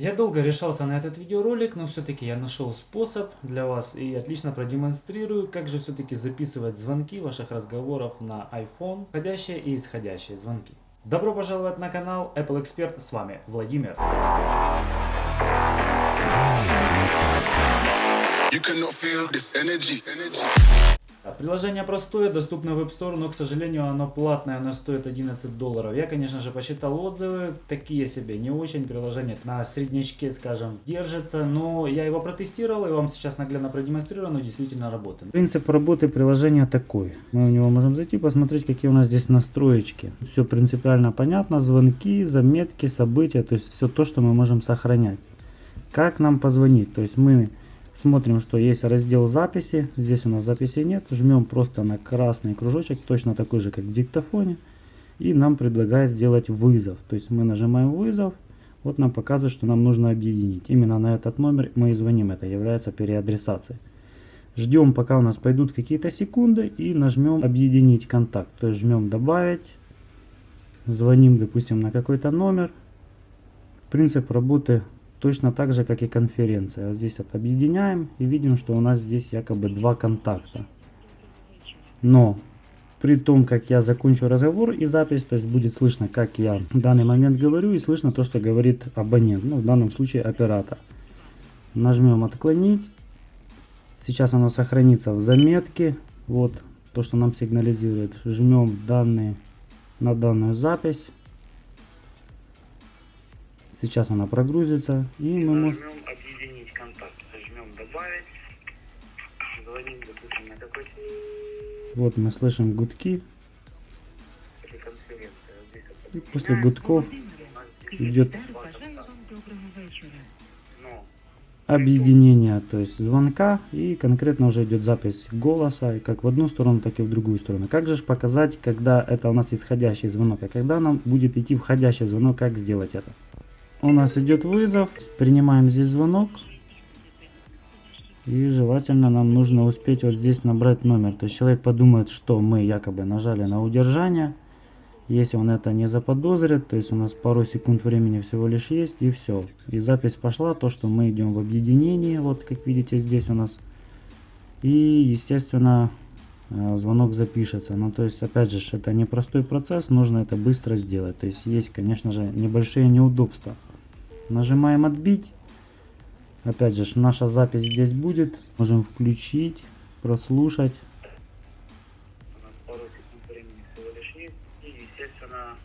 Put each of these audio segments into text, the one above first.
Я долго решался на этот видеоролик, но все-таки я нашел способ для вас и отлично продемонстрирую, как же все-таки записывать звонки ваших разговоров на iPhone, входящие и исходящие звонки. Добро пожаловать на канал Apple Expert, с вами Владимир. You cannot feel this energy. energy. Приложение простое, доступно в App Store, но, к сожалению, оно платное, оно стоит 11 долларов. Я, конечно же, посчитал отзывы, такие себе, не очень. Приложение на среднячке, скажем, держится, но я его протестировал и вам сейчас наглядно продемонстрирую, оно действительно работает. Принцип работы приложения такой. Мы в него можем зайти, посмотреть, какие у нас здесь настроечки. Все принципиально понятно, звонки, заметки, события, то есть все то, что мы можем сохранять. Как нам позвонить? То есть мы Смотрим, что есть раздел записи. Здесь у нас записи нет. Жмем просто на красный кружочек, точно такой же, как в диктофоне. И нам предлагает сделать вызов. То есть мы нажимаем вызов. Вот нам показывает, что нам нужно объединить. Именно на этот номер мы и звоним. Это является переадресацией. Ждем, пока у нас пойдут какие-то секунды. И нажмем объединить контакт. То есть жмем добавить. Звоним, допустим, на какой-то номер. Принцип работы Точно так же, как и конференция. Вот здесь вот объединяем и видим, что у нас здесь якобы два контакта. Но при том, как я закончу разговор и запись, то есть будет слышно, как я в данный момент говорю и слышно то, что говорит абонент, ну в данном случае оператор. Нажмем отклонить. Сейчас оно сохранится в заметке. Вот то, что нам сигнализирует. Жмем данные на данную запись. Сейчас она прогрузится. И мы можем... объединить контакт. Нажмем добавить. Звоним, допустим, на какой Вот мы слышим гудки. И после гудков идет объединение, то есть звонка, и конкретно уже идет запись голоса, как в одну сторону, так и в другую сторону. Как же показать, когда это у нас исходящий звонок, а когда нам будет идти входящий звонок, как сделать это? У нас идет вызов. Принимаем здесь звонок. И желательно нам нужно успеть вот здесь набрать номер. То есть человек подумает, что мы якобы нажали на удержание. Если он это не заподозрит, то есть у нас пару секунд времени всего лишь есть и все. И запись пошла, то что мы идем в объединении, вот как видите здесь у нас. И естественно э, звонок запишется. Но то есть опять же это непростой процесс, нужно это быстро сделать. То есть есть конечно же небольшие неудобства. Нажимаем отбить. Опять же, наша запись здесь будет. Можем включить, прослушать. пару секунд времени всего лишь есть. И, естественно,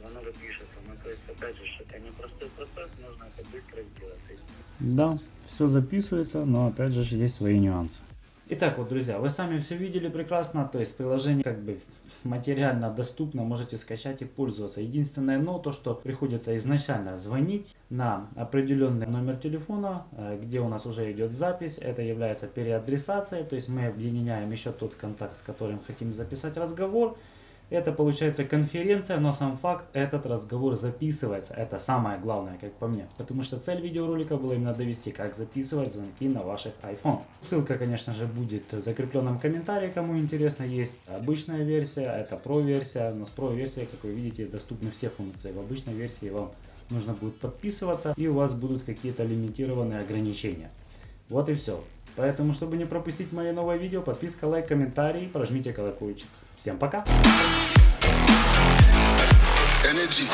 звонок пишется. То есть, опять же, это непростой процесс, нужно это быстро сделать. Да, все записывается, но опять же есть свои нюансы. Итак, вот, друзья, вы сами все видели прекрасно, то есть приложение как бы материально доступно, можете скачать и пользоваться. Единственное, но то, что приходится изначально звонить на определенный номер телефона, э, где у нас уже идет запись, это является переадресацией, то есть мы объединяем еще тот контакт, с которым хотим записать разговор, это получается конференция, но сам факт, этот разговор записывается. Это самое главное, как по мне. Потому что цель видеоролика была именно довести, как записывать звонки на ваших iPhone. Ссылка, конечно же, будет в закрепленном комментарии, кому интересно. Есть обычная версия, это Pro версия. Но с Pro версией, как вы видите, доступны все функции. В обычной версии вам нужно будет подписываться и у вас будут какие-то лимитированные ограничения. Вот и все. Поэтому, чтобы не пропустить мои новые видео, подписка, лайк, комментарий, прожмите колокольчик. Всем пока! Energy.